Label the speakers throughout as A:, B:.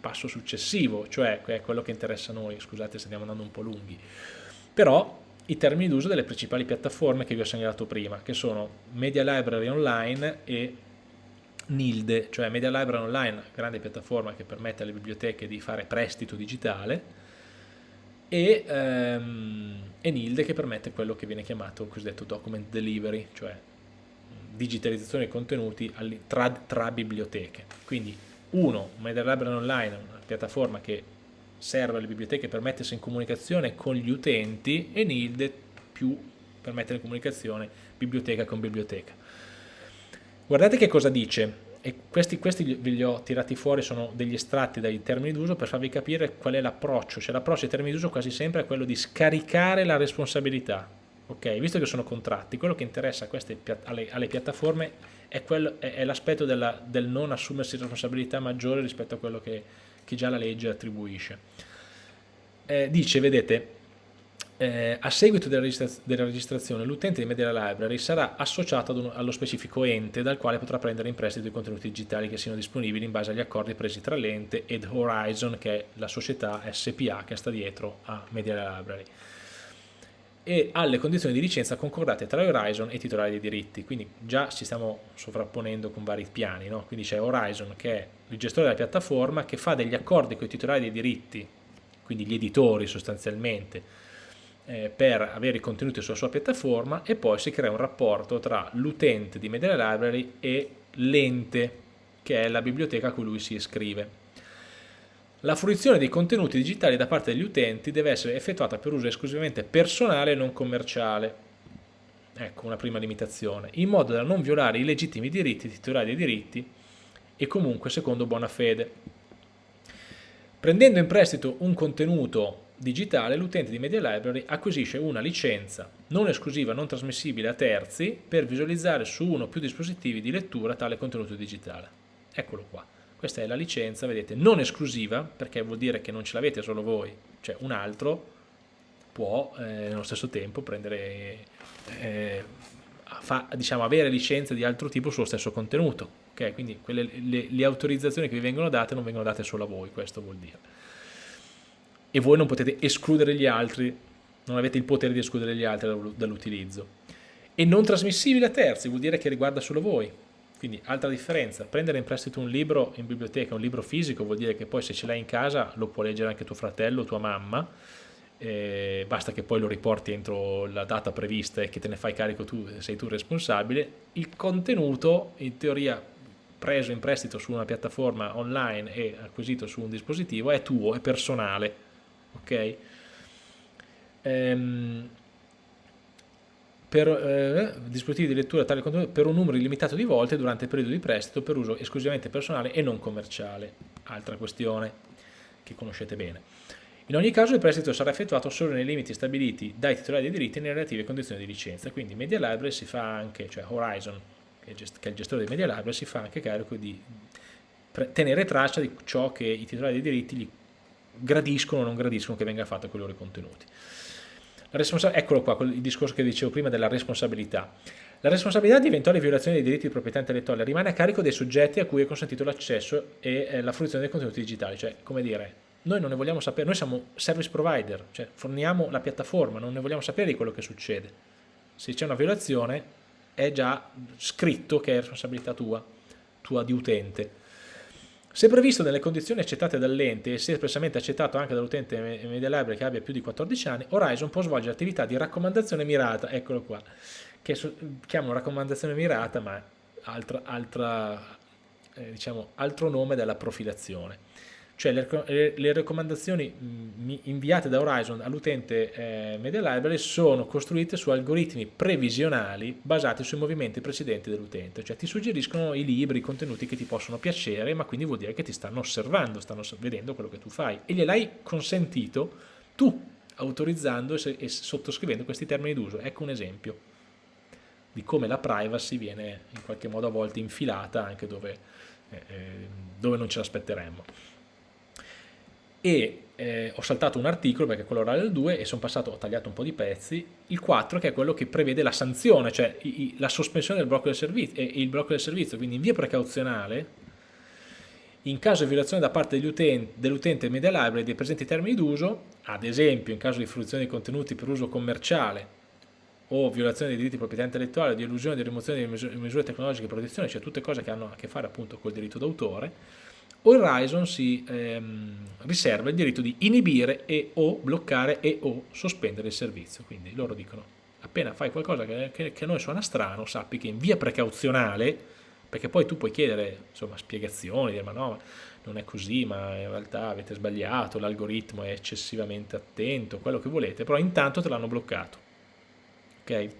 A: passo successivo, cioè è quello che interessa a noi, scusate se stiamo andando un po' lunghi, però i termini d'uso delle principali piattaforme che vi ho segnalato prima, che sono Media Library Online e Nilde, cioè Media Library Online, grande piattaforma che permette alle biblioteche di fare prestito digitale, e, ehm, e Nilde che permette quello che viene chiamato cosiddetto document delivery, cioè digitalizzazione dei contenuti tra, tra biblioteche. Quindi uno, Media Library Online, una piattaforma che serve alle biblioteche per mettersi in comunicazione con gli utenti e Nilde più per mettere in comunicazione biblioteca con biblioteca. Guardate che cosa dice, e questi, questi ve li ho tirati fuori, sono degli estratti dai termini d'uso per farvi capire qual è l'approccio, cioè l'approccio ai termini d'uso quasi sempre è quello di scaricare la responsabilità, ok? Visto che sono contratti, quello che interessa queste, alle, alle, piattaforme è, è, l'aspetto del non assumersi responsabilità maggiore rispetto a quello che, che già la legge attribuisce. Eh, dice, vedete, eh, a seguito della, registra della registrazione l'utente di Media Library sarà associato un, allo specifico ente dal quale potrà prendere in prestito i contenuti digitali che siano disponibili in base agli accordi presi tra l'ente ed Horizon che è la società SPA che sta dietro a Media Library e alle condizioni di licenza concordate tra Horizon e i titolari dei diritti, quindi già ci stiamo sovrapponendo con vari piani, no? quindi c'è Horizon che è il gestore della piattaforma che fa degli accordi con i titolari dei diritti, quindi gli editori sostanzialmente, eh, per avere i contenuti sulla sua piattaforma e poi si crea un rapporto tra l'utente di Media Library e l'ente che è la biblioteca a cui lui si iscrive. La fruizione dei contenuti digitali da parte degli utenti deve essere effettuata per uso esclusivamente personale e non commerciale. Ecco una prima limitazione, in modo da non violare i legittimi diritti titolari dei diritti e comunque secondo buona fede. Prendendo in prestito un contenuto digitale, l'utente di Media Library acquisisce una licenza non esclusiva, non trasmissibile a terzi per visualizzare su uno o più dispositivi di lettura tale contenuto digitale. Eccolo qua. Questa è la licenza, vedete, non esclusiva, perché vuol dire che non ce l'avete solo voi, cioè un altro può eh, nello stesso tempo prendere, eh, fa, diciamo, avere licenze di altro tipo sullo stesso contenuto. Okay? Quindi quelle, le, le autorizzazioni che vi vengono date non vengono date solo a voi, questo vuol dire e voi non potete escludere gli altri, non avete il potere di escludere gli altri dall'utilizzo. E non trasmissibile a terzi, vuol dire che riguarda solo voi. Quindi altra differenza, prendere in prestito un libro in biblioteca, un libro fisico, vuol dire che poi se ce l'hai in casa lo può leggere anche tuo fratello, tua mamma, eh, basta che poi lo riporti entro la data prevista e che te ne fai carico tu, sei tu responsabile. Il contenuto, in teoria preso in prestito su una piattaforma online e acquisito su un dispositivo, è tuo, è personale, ok? Ehm, per eh, dispositivi di lettura tale contenuto per un numero illimitato di volte durante il periodo di prestito per uso esclusivamente personale e non commerciale. Altra questione che conoscete bene. In ogni caso il prestito sarà effettuato solo nei limiti stabiliti dai titolari dei diritti nelle relative condizioni di licenza. Quindi Media Library si fa anche, cioè Horizon, che è il gestore dei Media Library, si fa anche carico di tenere traccia di ciò che i titolari dei diritti gli gradiscono o non gradiscono che venga fatto con i loro contenuti. Eccolo qua, il discorso che dicevo prima della responsabilità. La responsabilità di eventuali violazioni dei diritti di proprietà intellettuale rimane a carico dei soggetti a cui è consentito l'accesso e eh, la fruizione dei contenuti digitali, cioè come dire, noi non ne vogliamo sapere, noi siamo service provider, cioè forniamo la piattaforma, non ne vogliamo sapere di quello che succede. Se c'è una violazione è già scritto che è responsabilità tua, tua di utente. Se previsto nelle condizioni accettate dall'ente e se espressamente accettato anche dall'utente Media Library che abbia più di 14 anni, Horizon può svolgere attività di raccomandazione mirata, eccolo qua, che chiamano raccomandazione mirata ma altra, altra, eh, diciamo, altro nome della profilazione cioè le, le raccomandazioni mm, inviate da Horizon all'utente eh, Media Library sono costruite su algoritmi previsionali basati sui movimenti precedenti dell'utente, cioè ti suggeriscono i libri, i contenuti che ti possono piacere, ma quindi vuol dire che ti stanno osservando, stanno vedendo quello che tu fai. E gliel'hai consentito tu, autorizzando e, sottoscrivendo questi termini d'uso. Ecco un esempio di come la privacy viene in qualche modo a volte infilata anche dove, eh, eh dove non ce l'aspetteremmo e eh, ho saltato un articolo perché quello era il 2 e sono passato, ho tagliato un po' di pezzi, il 4 che è quello che prevede la sanzione, cioè i, la sospensione del blocco del servizio e il blocco del servizio, quindi in via precauzionale in caso di violazione da parte dell'utente dell media library dei presenti termini d'uso, ad esempio in caso di fruizione di contenuti per uso commerciale o violazione dei diritti di proprietà intellettuale, di illusione di rimozione di misure tecnologiche di protezione, cioè tutte cose che hanno a che fare appunto col diritto d'autore, Horizon si ehm, riserva il diritto di inibire e o bloccare e o sospendere il servizio. Quindi loro dicono, appena fai qualcosa che, che, che a noi suona strano, sappi che in via precauzionale, perché poi tu puoi chiedere insomma, spiegazioni, dire ma no, non è così, ma in realtà avete sbagliato, l'algoritmo è eccessivamente attento, quello che volete, però intanto te l'hanno bloccato. Okay?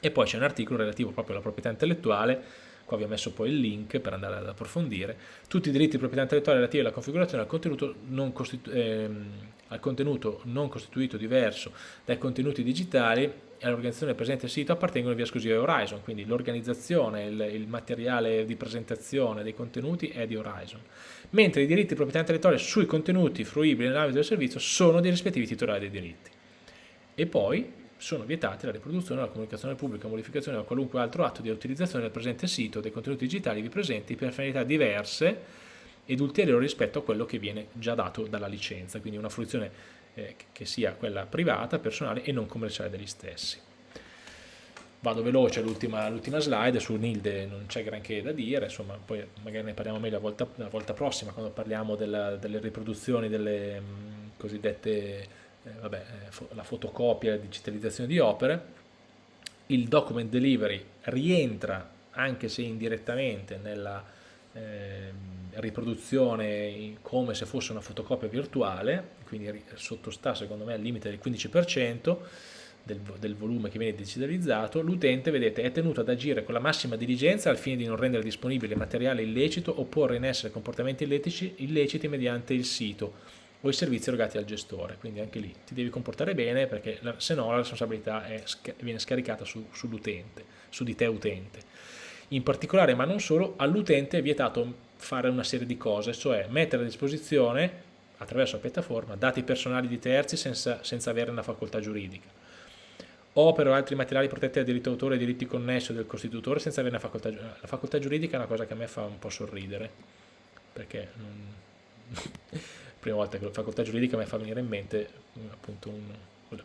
A: E poi c'è un articolo relativo proprio alla proprietà intellettuale, qua vi ho messo poi il link per andare ad approfondire, tutti i diritti di proprietà intellettuale relativi alla configurazione al contenuto non, ehm, al contenuto non costituito diverso dai contenuti digitali e all'organizzazione presente al sito appartengono via esclusiva a Horizon, quindi l'organizzazione, il, il, materiale di presentazione dei contenuti è di Horizon, mentre i diritti di proprietà intellettuale sui contenuti fruibili nell'ambito del servizio sono dei rispettivi titolari dei diritti. E poi sono vietati la riproduzione, la comunicazione pubblica, la modificazione o qualunque altro atto di utilizzazione del presente sito dei contenuti digitali vi presenti per finalità diverse ed ulteriori rispetto a quello che viene già dato dalla licenza, quindi una fruizione eh, che sia quella privata, personale e non commerciale degli stessi. Vado veloce all'ultima slide, su Nilde non c'è granché da dire, insomma poi magari ne parliamo meglio la volta, la volta prossima quando parliamo della, delle riproduzioni delle mh, cosiddette eh, vabbè, eh, la fotocopia e la digitalizzazione di opere, il document delivery rientra anche se indirettamente nella eh, riproduzione come se fosse una fotocopia virtuale, quindi sottostà secondo me al limite del 15% del, del volume che viene digitalizzato, l'utente vedete è tenuto ad agire con la massima diligenza al fine di non rendere disponibile materiale illecito o porre in essere comportamenti illeciti, illeciti mediante il sito o i servizi erogati al gestore, quindi anche lì ti devi comportare bene perché se no la responsabilità è, viene scaricata su, sull'utente, su di te utente. In particolare, ma non solo, all'utente è vietato fare una serie di cose, cioè mettere a disposizione attraverso la piattaforma dati personali di terzi senza, senza avere una facoltà giuridica, opere o altri materiali protetti dal diritto d'autore e diritti connessi del costitutore senza avere una facoltà giuridica. La facoltà giuridica è una cosa che a me fa un po' sorridere, perché non prima volta che la facoltà giuridica mi fa venire in mente appunto un,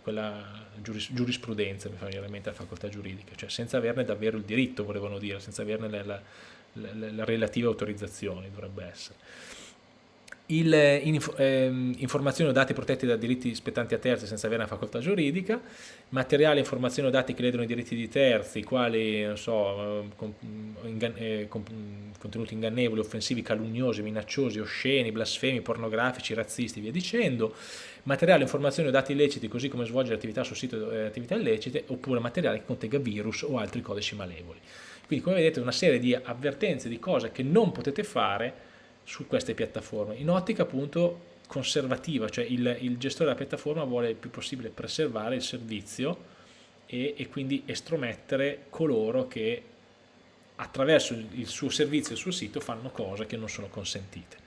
A: quella giuris, giurisprudenza mi fa venire in mente la facoltà giuridica, cioè senza averne davvero il diritto, volevano dire, senza averne le, le, le relative autorizzazioni dovrebbe essere il, inf eh, informazioni o dati protetti da diritti spettanti a terzi senza avere una facoltà giuridica, materiali, informazioni o dati che ledono i diritti di terzi, quali so, eh, con, ingan eh, con, contenuti ingannevoli, offensivi, calunniosi, minacciosi, osceni, blasfemi, pornografici, razzisti, via dicendo, materiali, informazioni o dati illeciti, così come svolgere attività sul sito eh, attività illecite, oppure materiale che contenga virus o altri codici malevoli. Quindi come vedete una serie di avvertenze di cose che non potete fare su queste piattaforme, in ottica appunto conservativa, cioè il, il gestore della piattaforma vuole il più possibile preservare il servizio e, e quindi estromettere coloro che attraverso il suo servizio e il suo sito fanno cose che non sono consentite.